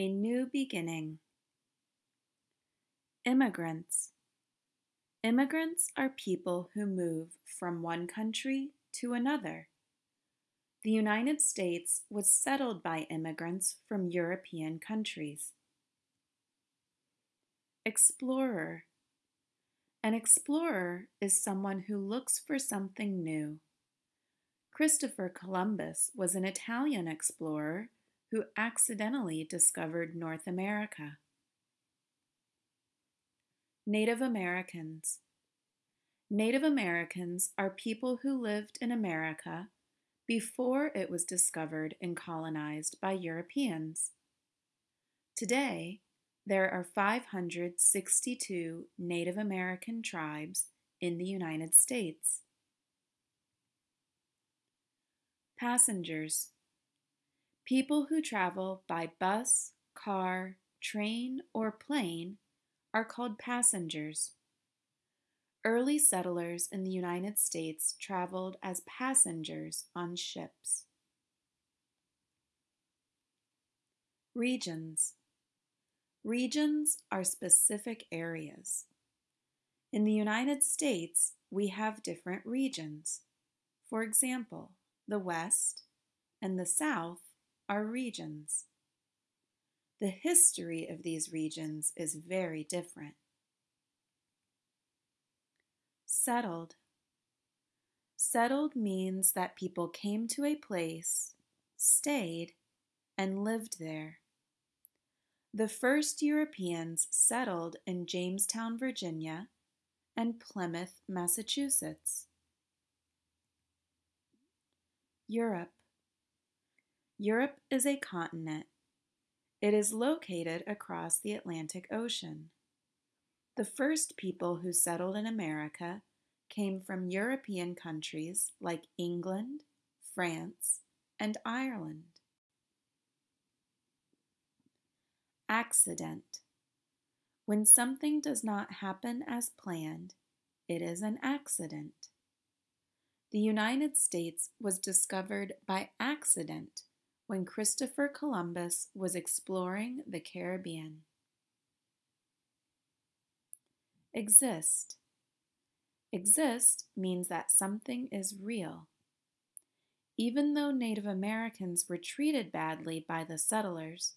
A new beginning. Immigrants. Immigrants are people who move from one country to another. The United States was settled by immigrants from European countries. Explorer. An explorer is someone who looks for something new. Christopher Columbus was an Italian explorer who accidentally discovered North America. Native Americans. Native Americans are people who lived in America before it was discovered and colonized by Europeans. Today, there are 562 Native American tribes in the United States. Passengers. People who travel by bus, car, train, or plane are called passengers. Early settlers in the United States traveled as passengers on ships. Regions. Regions are specific areas. In the United States, we have different regions. For example, the West and the South are regions. The history of these regions is very different. Settled. Settled means that people came to a place, stayed, and lived there. The first Europeans settled in Jamestown, Virginia, and Plymouth, Massachusetts. Europe. Europe is a continent. It is located across the Atlantic Ocean. The first people who settled in America came from European countries like England, France, and Ireland. Accident. When something does not happen as planned, it is an accident. The United States was discovered by accident when Christopher Columbus was exploring the Caribbean. Exist. Exist means that something is real. Even though Native Americans were treated badly by the settlers,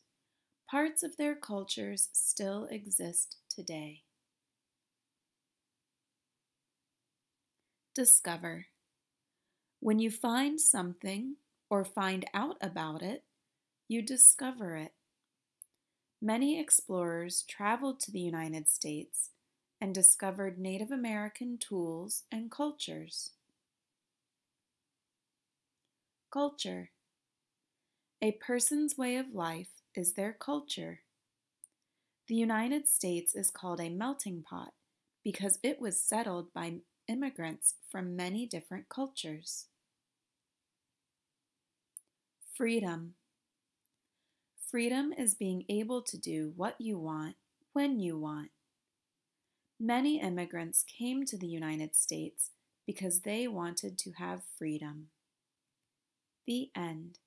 parts of their cultures still exist today. Discover. When you find something or find out about it, you discover it. Many explorers traveled to the United States and discovered Native American tools and cultures. Culture A person's way of life is their culture. The United States is called a melting pot because it was settled by immigrants from many different cultures. Freedom. Freedom is being able to do what you want when you want. Many immigrants came to the United States because they wanted to have freedom. The end.